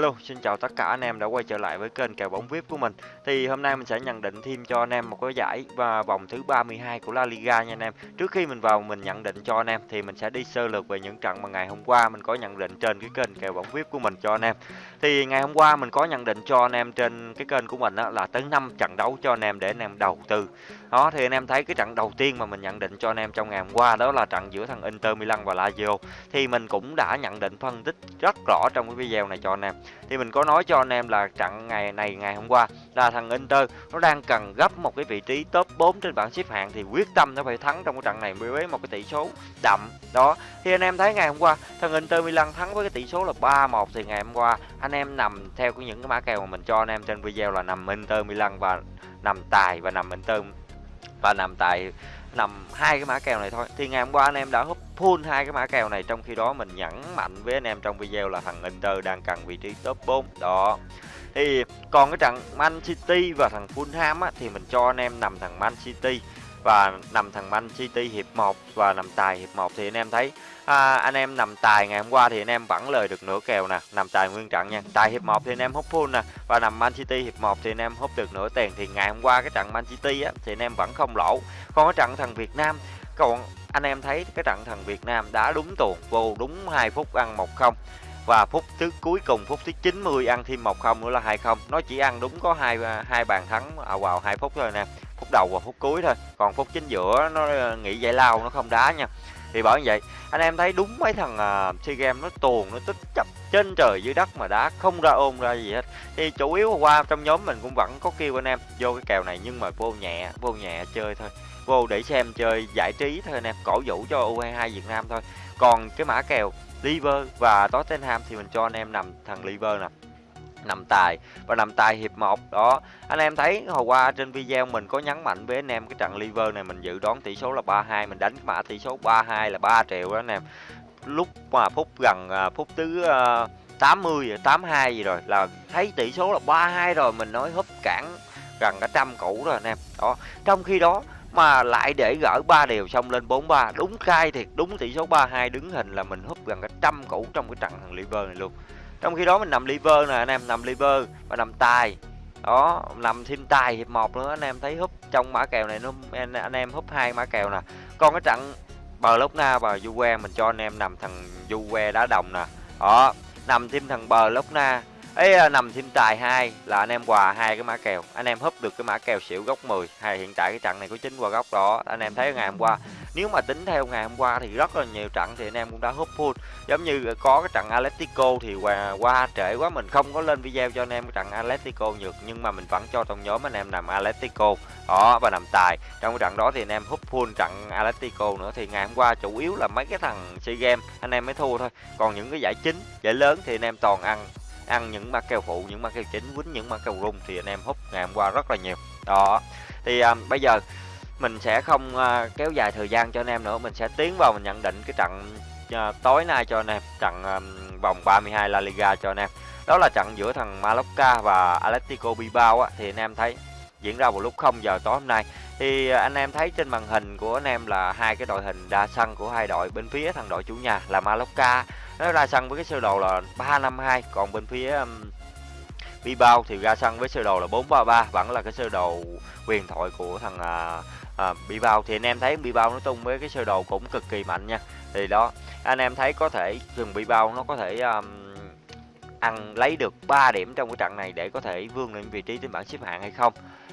Hello, xin chào tất cả anh em đã quay trở lại với kênh kèo bóng VIP của mình. Thì hôm nay mình sẽ nhận định thêm cho anh em một cái giải và vòng thứ 32 của La Liga nha anh em. Trước khi mình vào mình nhận định cho anh em thì mình sẽ đi sơ lược về những trận mà ngày hôm qua mình có nhận định trên cái kênh kèo bóng VIP của mình cho anh em. Thì ngày hôm qua mình có nhận định cho anh em trên cái kênh của mình đó là tới 5 trận đấu cho anh em để anh em đầu tư. Đó, thì anh em thấy cái trận đầu tiên mà mình nhận định cho anh em trong ngày hôm qua đó là trận giữa thằng Inter Milan và Lazio. Thì mình cũng đã nhận định phân tích rất rõ trong cái video này cho anh em thì mình có nói cho anh em là trận ngày này, ngày hôm qua là thằng Inter nó đang cần gấp một cái vị trí top 4 trên bảng xếp hạng thì quyết tâm nó phải thắng trong cái trận này với một cái tỷ số đậm đó, thì anh em thấy ngày hôm qua thằng Inter Milan thắng với cái tỷ số là 3-1 thì ngày hôm qua anh em nằm theo những cái mã kèo mà mình cho anh em trên video là nằm Inter Milan và nằm tài và nằm Inter và nằm tại nằm hai cái mã kèo này thôi. Thì ngày hôm qua anh em đã húp full hai cái mã kèo này trong khi đó mình nhấn mạnh với anh em trong video là thằng Inter đang cần vị trí top 4 đó. Thì còn cái trận Man City và thằng Fulham á, thì mình cho anh em nằm thằng Man City. Và nằm thằng Man City hiệp 1 và nằm tài hiệp 1 thì anh em thấy à, anh em nằm tài ngày hôm qua thì anh em vẫn lời được nửa kèo nè nằm tài nguyên trận nha. Tài hiệp 1 thì anh em hút full nè và nằm Man City hiệp 1 thì anh em hút được nửa tiền. Thì ngày hôm qua cái trận Man City á, thì anh em vẫn không lỗ. Còn cái trận thằng Việt Nam còn anh em thấy cái trận thằng Việt Nam đã đúng tuồng vô đúng 2 phút ăn 1-0 và phút thứ cuối cùng phút thứ 90 ăn thêm 1-0 nữa là 2-0 nó chỉ ăn đúng có hai hai bàn thắng à, vào hai phút thôi nè phút đầu và phút cuối thôi. Còn phút chính giữa nó ờ, nghỉ giải lao nó không đá nha thì bảo như vậy anh em thấy đúng mấy thằng uh, SEA Games nó tuồn nó tích chấp trên trời dưới đất mà đá không ra ôm ra gì hết. Thì chủ yếu qua trong nhóm mình cũng vẫn có kêu anh em vô cái kèo này nhưng mà vô nhẹ vô nhẹ chơi thôi. Vô để xem chơi giải trí thôi anh em cổ vũ cho U22 Việt Nam thôi. Còn cái mã kèo Liver và Tottenham thì mình cho anh em nằm thằng Liver nè nằm tài. Và nằm tài hiệp 1 đó. Anh em thấy hồi qua trên video mình có nhấn mạnh với anh em cái trận liver này mình dự đoán tỷ số là 32 mình đánh mã tỷ số 32 là 3 triệu đó anh em. Lúc mà phút gần à, phút thứ uh, 80 82 gì rồi là thấy tỷ số là 32 rồi mình nói húp cản gần cả trăm cũ rồi anh em. Đó. Trong khi đó mà lại để gỡ ba đều xong lên 43 đúng khai thiệt đúng tỷ số 32 đứng hình là mình húp gần cả trăm cũ trong cái trận thằng liver này luôn trong khi đó mình nằm liver nè anh em nằm liver và nằm tài. Đó nằm thêm tài hiệp một nữa anh em thấy húp trong mã kèo này nó anh, anh em húp hai mã kèo nè. Còn cái trận bờ lốc na và Juve mình cho anh em nằm thằng Juve đá đồng nè. Đó nằm thêm thằng bờ lốc na ấy à, nằm thêm tài hai là anh em quà hai cái mã kèo. Anh em húp được cái mã kèo xỉu góc 10 hay hiện tại cái trận này có chín qua góc đó. Anh em thấy ngày hôm qua nếu mà tính theo ngày hôm qua thì rất là nhiều trận thì anh em cũng đã húp full. Giống như có cái trận Atletico thì qua, qua trễ quá mình không có lên video cho anh em cái trận Atletico nhược nhưng mà mình vẫn cho trong nhóm anh em nằm Atletico. Đó và nằm tài. Trong cái trận đó thì anh em húp full trận Atletico nữa. Thì ngày hôm qua chủ yếu là mấy cái thằng SEA Games anh em mới thua thôi. Còn những cái giải chính giải lớn thì anh em toàn ăn ăn những mã kèo phụ những mã kèo chính quýnh những mã kèo rung thì anh em hút ngày hôm qua rất là nhiều. Đó. Thì um, bây giờ mình sẽ không uh, kéo dài thời gian cho anh em nữa. Mình sẽ tiến vào mình nhận định cái trận uh, tối nay cho anh em trận um, vòng 32 La Liga cho anh em. Đó là trận giữa thằng Mallorca và Atletico Bilbao á, thì anh em thấy diễn ra vào lúc 0 giờ tối hôm nay. Thì anh em thấy trên màn hình của anh em là hai cái đội hình đa sân của hai đội bên phía thằng đội chủ nhà là Mallorca. Nó ra sân với cái sơ đồ là 352 còn bên phía um, Bilbao thì ra sân với sơ đồ là 433 vẫn là cái sơ đồ huyền thoại của thằng à, bị bao thì anh em thấy bị bao nó tung với cái sơ đồ cũng cực kỳ mạnh nha. Thì đó anh em thấy có thể rừng bao nó có thể um, ăn lấy được 3 điểm trong cái trận này để có thể vươn lên vị trí trên bảng xếp hạng hay không.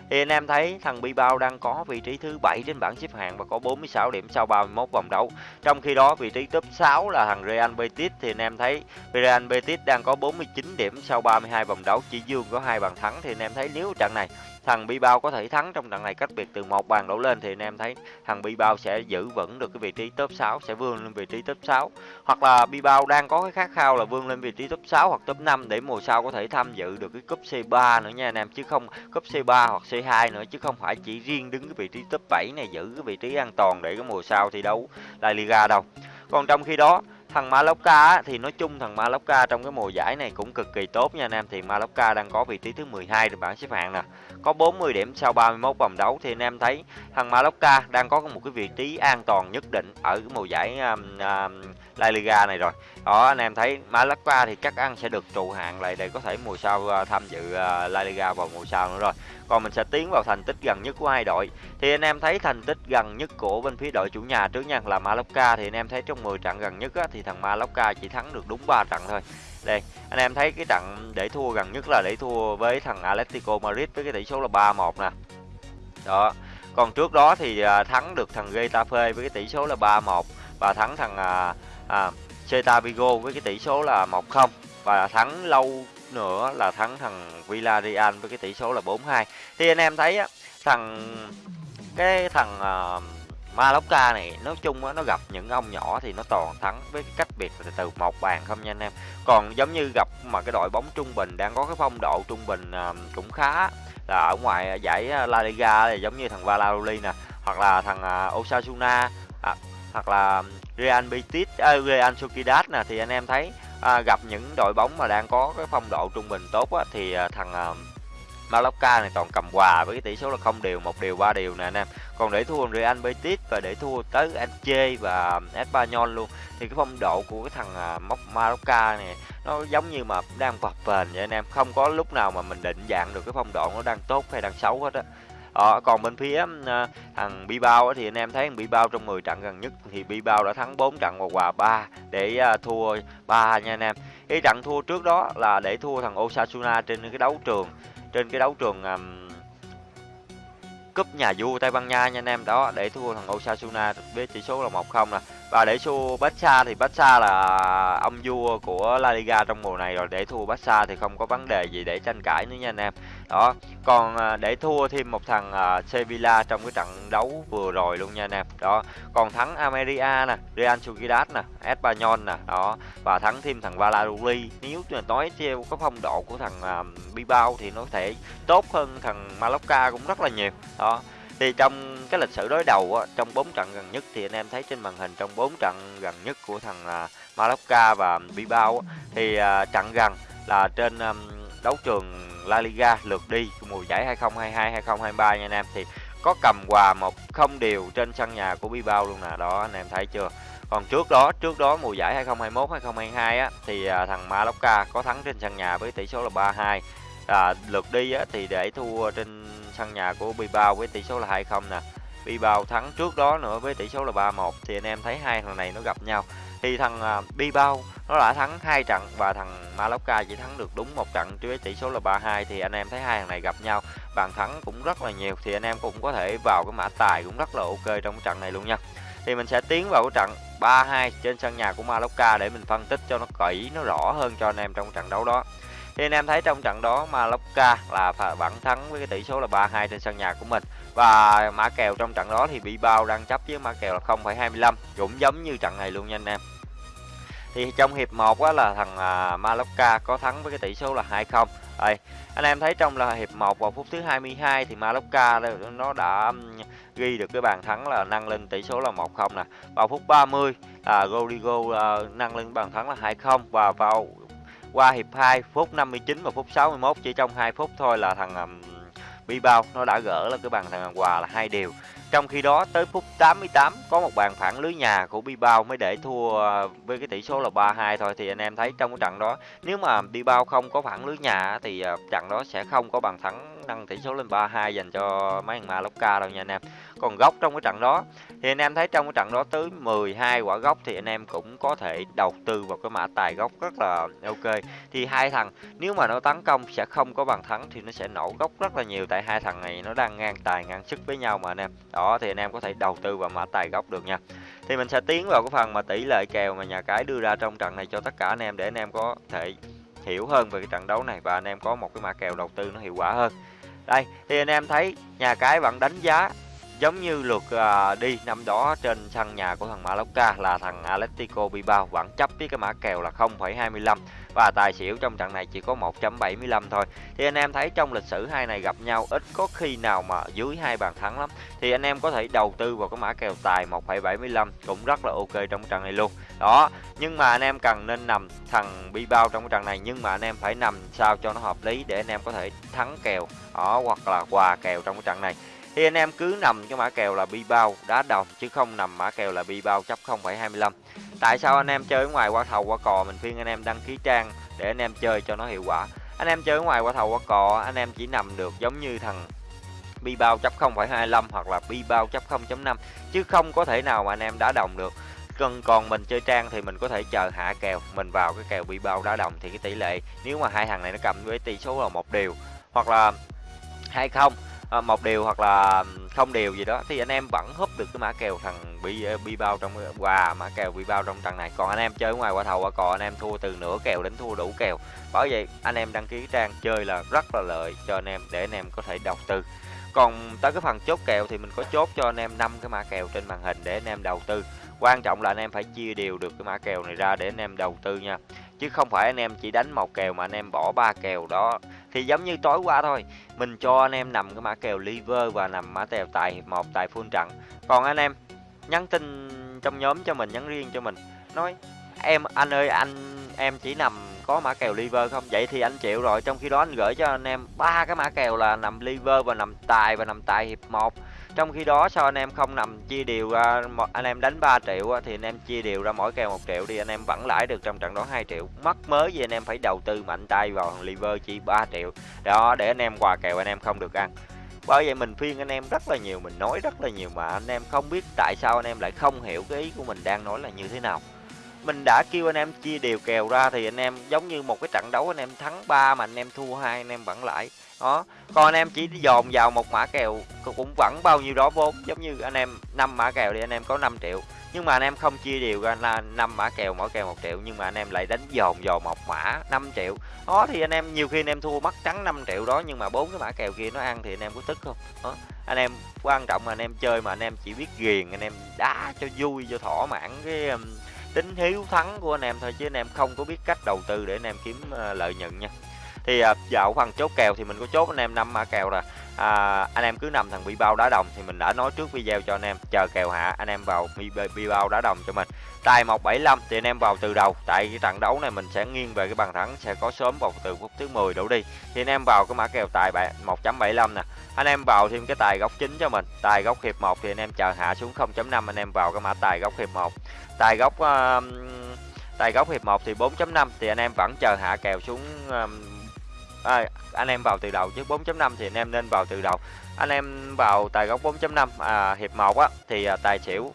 Thì anh em thấy thằng Bilbao đang có vị trí thứ 7 trên bảng xếp hạng và có 46 điểm sau 31 vòng đấu. Trong khi đó vị trí top 6 là thằng Real Betis thì anh em thấy Real Betis đang có 49 điểm sau 32 vòng đấu, chỉ dương có hai bàn thắng thì anh em thấy nếu trận này thằng Bilbao có thể thắng trong trận này cách biệt từ một bàn đổ lên thì anh em thấy thằng Bilbao sẽ giữ vững được cái vị trí top 6 sẽ vươn lên vị trí top 6 hoặc là Bilbao đang có cái khát khao là vươn lên vị trí top 6 hoặc top 5 để mùa sau có thể tham dự được cái cúp C3 nữa nha anh em, chứ không cúp C3 hoặc C2 nữa, chứ không phải chỉ riêng đứng cái vị trí top 7 này giữ cái vị trí an toàn để cái mùa sau thi đấu La Liga đâu. Còn trong khi đó thằng Mallorca thì nói chung thằng Mallorca trong cái mùa giải này cũng cực kỳ tốt nha anh em. Thì Mallorca đang có vị trí thứ 12 trên bảng xếp hạng nè. Có 40 điểm sau 31 vòng đấu. Thì anh em thấy thằng Mallorca đang có một cái vị trí an toàn nhất định ở cái mùa giải um, um, La Liga này rồi. Đó anh em thấy Malaga thì chắc ăn sẽ được trụ hạng lại để có thể mùa sau uh, tham dự uh, La Liga vào mùa sau nữa rồi. Còn mình sẽ tiến vào thành tích gần nhất của hai đội. Thì anh em thấy thành tích gần nhất của bên phía đội chủ nhà trước nha là Malaga thì anh em thấy trong 10 trận gần nhất á, thì thằng Malaga chỉ thắng được đúng 3 trận thôi. Đây anh em thấy cái trận để thua gần nhất là để thua với thằng Atletico Madrid với cái tỷ số là 3-1 nè. Đó còn trước đó thì à, thắng được thằng Getafe với cái tỷ số là 3-1 và thắng thằng à, à, Celta Vigo với cái tỷ số là 1-0 và thắng lâu nữa là thắng thằng Villarreal với cái tỷ số là 4-2 thì anh em thấy á thằng cái thằng à, Mallorca này nói chung á nó gặp những ông nhỏ thì nó toàn thắng với cái cách biệt từ từ một bàn không nha anh em. Còn giống như gặp mà cái đội bóng trung bình đang có cái phong độ trung bình à, cũng khá là ở ngoài giải à, La Liga thì giống như thằng Valladolid nè hoặc là thằng à, Osasuna à, hoặc là Real Betis, à, Real Sociedad nè thì anh em thấy à, gặp những đội bóng mà đang có cái phong độ trung bình tốt á, thì à, thằng à, Mallorca này toàn cầm quà với cái tỷ số là không đều một điều ba điều nè anh em. Còn để thua Real Betis và để thua tới Elche và Espanyol luôn thì cái phong độ của cái thằng à, móc Mallorca này nó giống như mà đang vập vền vậy anh em. Không có lúc nào mà mình định dạng được cái phong độ nó đang tốt hay đang xấu hết á. Ờ, còn bên phía uh, thằng Bilbao thì anh em thấy thằng Bilbao trong 10 trận gần nhất thì Bilbao đã thắng 4 trận và hòa 3 để uh, thua 3 nha anh em. Cái trận thua trước đó là để thua thằng Osasuna trên cái đấu trường trên cái đấu trường um, cúp nhà vua Tây Ban Nha nha anh em. Đó để thua thằng Osasuna với tỷ số là 1-0 nè và để thua Barca thì Barca là ông vua của La Liga trong mùa này rồi. Để thua Barca thì không có vấn đề gì để tranh cãi nữa nha anh em. Đó, còn à, để thua thêm một thằng à, Sevilla trong cái trận đấu vừa rồi luôn nha anh em. Đó, còn thắng Ameria nè, Real Sociedad nè Espanyol nè, đó, và thắng thêm thằng Valladolid. Nếu mà nói theo cái phong độ của thằng à, Bilbao thì nó thể tốt hơn thằng Mallorca cũng rất là nhiều. Đó thì trong cái lịch sử đối đầu á, trong 4 trận gần nhất thì anh em thấy trên màn hình trong 4 trận gần nhất của thằng à, uh, Malacca và Bilbao á, thì uh, trận gần là trên um, đấu trường La Liga lượt đi mùa giải 2022 2023 nha anh em. Thì có cầm quà một không điều trên sân nhà của Bilbao luôn nè đó anh em thấy chưa? Còn trước đó trước đó mùa giải 2021 2022 á thì à, thằng Malacca có thắng trên sân nhà với tỷ số là 3-2 à, lượt đi á, thì để thua trên sân nhà của Bilbao với tỷ số là 2-0 nè. Bilbao thắng trước đó nữa với tỷ số là 3-1 thì anh em thấy hai thằng này nó gặp nhau. Thì thằng à, Bilbao nó đã thắng hai trận và thằng Mallorca chỉ thắng được đúng một trận với tỷ số là 3-2 thì anh em thấy hai thằng này gặp nhau. Bàn thắng cũng rất là nhiều thì anh em cũng có thể vào cái mã tài cũng rất là ok trong trận này luôn nha. Thì mình sẽ tiến vào cái trận 3-2 trên sân nhà của Mallorca để mình phân tích cho nó kỹ nó rõ hơn cho anh em trong trận đấu đó thì anh em thấy trong trận đó Mallorca là vẫn thắng với cái tỷ số là 3-2 trên sân nhà của mình. Và mã kèo trong trận đó thì bị bao đang chấp với mã kèo là 0,25 cũng giống như trận này luôn nha anh em. Thì trong hiệp 1 á là thằng à, Mallorca có thắng với cái tỷ số là 2-0 đây anh em thấy trong là hiệp 1 vào phút thứ 22 thì Mallorca nó đã ghi được cái bàn thắng là nâng lên tỷ số là 1-0 nè. Vào phút 30 là Rodrigo uh, nâng lên bàn thắng là 2-0 và vào qua hiệp 2 phút 59 và phút 61 chỉ trong 2 phút thôi là thằng um, Bilbao nó đã gỡ là cái bàn thằng Hòa là hai điều trong khi đó tới phút 88 có một bàn phản lưới nhà của Bilbao mới để thua với cái tỷ số là 3-2 thôi thì anh em thấy trong cái trận đó nếu mà Bilbao không có phản lưới nhà thì ờ, trận đó sẽ không có bàn thắng nâng tỷ số lên 3-2 dành cho mấy thằng Mallorca đâu nha anh em. Còn góc trong cái trận đó thì anh em thấy trong cái trận đó tới 12 quả góc thì anh em cũng có thể đầu tư vào cái mã tài góc rất là ok. Thì hai thằng nếu mà nó tấn công sẽ không có bàn thắng thì nó sẽ nổ góc rất là nhiều tại hai thằng này nó đang ngang tài ngang sức với nhau mà anh em. Đó thì anh em có thể đầu tư vào mã tài góc được nha. Thì mình sẽ tiến vào cái phần mà tỷ lệ kèo mà nhà cái đưa ra trong trận này cho tất cả anh em để anh em có thể hiểu hơn về cái trận đấu này và anh em có một cái mã kèo đầu tư nó hiệu quả hơn. Đây, thì anh em thấy nhà cái vẫn đánh giá giống như lượt uh, đi năm đó trên sân nhà của thằng Mallorca là thằng Atletico Bilbao vẫn chấp với cái mã kèo là 0,25 và tài xỉu trong trận này chỉ có 1.75 thôi. Thì anh em thấy trong lịch sử hai này gặp nhau ít có khi nào mà dưới hai bàn thắng lắm. Thì anh em có thể đầu tư vào cái mã kèo tài 1,75 cũng rất là ok trong trận này luôn. Đó, nhưng mà anh em cần nên nằm thằng Bilbao trong cái trận này nhưng mà anh em phải nằm sao cho nó hợp lý để anh em có thể thắng kèo đó hoặc là quà kèo trong cái trận này thì anh em cứ nằm cái mã kèo là bi bao đá đồng chứ không nằm mã kèo là bi bao chấp 0,25 tại sao anh em chơi ở ngoài qua thầu qua cò mình khuyên anh em đăng ký trang để anh em chơi cho nó hiệu quả. Anh em chơi ở ngoài qua thầu qua cò anh em chỉ nằm được giống như thằng bi bao chấp 0,25 hoặc là bi bao chấp 0.5 chứ không có thể nào mà anh em đá đồng được. Cần còn mình chơi trang thì mình có thể chờ hạ kèo mình vào cái kèo bị bao đá đồng thì cái tỷ lệ nếu mà hai thằng này nó cầm với tỷ số là một điều hoặc là hai không một điều hoặc là không điều gì đó thì anh em vẫn húp được cái mã kèo thằng bị bị bao trong quà mã kèo bị bao trong trận này còn anh em chơi ngoài qua thầu qua cò anh em thua từ nửa kèo đến thua đủ kèo bởi vậy anh em đăng ký trang chơi là rất là lợi cho anh em để anh em có thể đầu tư còn tới cái phần chốt kèo thì mình có chốt cho anh em năm cái mã kèo trên màn hình để anh em đầu tư quan trọng là anh em phải chia đều được cái mã kèo này ra để anh em đầu tư nha chứ không phải anh em chỉ đánh một kèo mà anh em bỏ ba kèo đó thì giống như tối qua thôi, mình cho anh em nằm cái mã kèo liver và nằm mã kèo tài, một tài full trận. Còn anh em nhắn tin trong nhóm cho mình, nhắn riêng cho mình, nói, em, anh ơi, anh, em chỉ nằm có mã kèo liver không? Vậy thì anh chịu rồi, trong khi đó anh gửi cho anh em ba cái mã kèo là nằm liver và nằm tài và nằm tài hiệp một trong khi đó sao anh em không nằm chia đều ra anh em đánh 3 triệu thì anh em chia đều ra mỗi kèo một triệu đi anh em vẫn lãi được trong trận đó 2 triệu mất mới gì anh em phải đầu tư mạnh tay vào thằng liver chỉ 3 triệu đó để anh em quà kèo anh em không được ăn bởi vậy mình phiên anh em rất là nhiều mình nói rất là nhiều mà anh em không biết tại sao anh em lại không hiểu cái ý của mình đang nói là như thế nào mình đã kêu anh em chia đều kèo ra thì anh em giống như một cái trận đấu anh em thắng 3 mà anh em thua hai anh em vẫn lãi đó còn anh em chỉ dồn vào một mã kèo cũng vẫn bao nhiêu đó vốn giống như anh em năm mã kèo thì anh em có 5 triệu nhưng mà anh em không chia đều ra là năm mã kèo mỗi kèo một triệu nhưng mà anh em lại đánh dồn vào một mã 5 triệu đó thì anh em nhiều khi anh em thua mất trắng 5 triệu đó nhưng mà bốn cái mã kèo kia nó ăn thì anh em có tức không đó anh em quan trọng là anh em chơi mà anh em chỉ biết ghiền anh em đá cho vui cho thỏa mãn cái tính hiếu thắng của anh em thôi chứ anh em không có biết cách đầu tư để anh em kiếm lợi nhuận nha thì à, dạo phần chốt kèo thì mình có chốt anh em năm mã kèo rồi à, anh em cứ nằm thằng bi bao đá đồng thì mình đã nói trước video cho anh em. Chờ kèo hạ anh em vào bi, bi bao đá đồng cho mình. Tài 175 thì anh em vào từ đầu. Tại cái trận đấu này mình sẽ nghiêng về cái bàn thắng sẽ có sớm vào từ phút thứ 10 đổ đi. Thì anh em vào cái mã kèo tài 1.75 nè. Anh em vào thêm cái tài góc chính cho mình. Tài góc hiệp 1 thì anh em chờ hạ xuống 0.5 anh em vào cái mã tài góc hiệp 1 tài góc uh, tài góc hiệp 1 thì 4.5 thì anh em vẫn chờ hạ kèo xuống uh, à, anh em vào từ đầu chứ 4.5 thì anh em nên vào từ đầu. Anh em vào tài góc 4.5 à, hiệp 1 á thì à, tài xỉu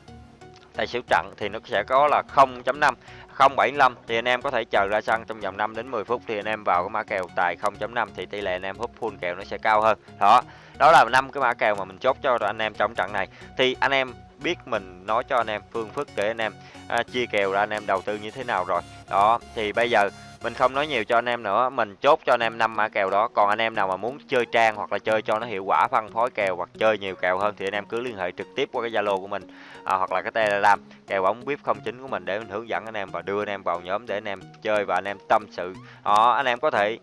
tài xỉu trận thì nó sẽ có là 0.5 0.75 thì anh em có thể chờ ra sân trong vòng 5 đến 10 phút thì anh em vào cái mã kèo tài 0.5 thì tỷ lệ anh em hút full kèo nó sẽ cao hơn. Đó đó là năm cái mã kèo mà mình chốt cho anh em trong trận này. Thì anh em biết mình nói cho anh em phương thức để anh em à, chia kèo ra anh em đầu tư như thế nào rồi. Đó thì bây giờ mình không nói nhiều cho anh em nữa mình chốt cho anh em năm mã kèo đó. Còn anh em nào mà muốn chơi trang hoặc là chơi cho nó hiệu quả phân phối kèo hoặc chơi nhiều kèo hơn thì anh em cứ liên hệ trực tiếp qua cái zalo của mình à, hoặc là cái telegram kèo bóng vip 09 của mình để mình hướng dẫn anh em và đưa anh em vào nhóm để anh em chơi và anh em tâm sự. Đó anh em có thể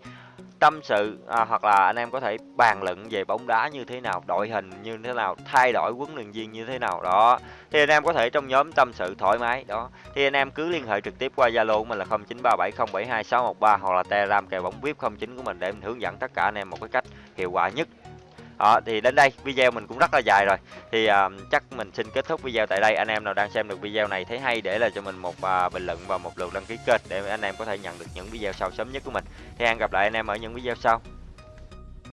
tâm sự à, hoặc là anh em có thể bàn luận về bóng đá như thế nào đội hình như thế nào thay đổi huấn luyện viên như thế nào đó. Thì anh em có thể trong nhóm tâm sự thoải mái đó. Thì anh em cứ liên hệ trực tiếp qua zalo của mình là 0937072613 hoặc là telegram kèo bóng vip 09 của mình để mình hướng dẫn tất cả anh em một cái cách hiệu quả nhất đó, thì đến đây video mình cũng rất là dài rồi. Thì uh, chắc mình xin kết thúc video tại đây. Anh em nào đang xem được video này thấy hay để lại cho mình một uh, bình luận và một lượt đăng ký kênh để anh em có thể nhận được những video sau sớm nhất của mình. Thì hẹn gặp lại anh em ở những video sau.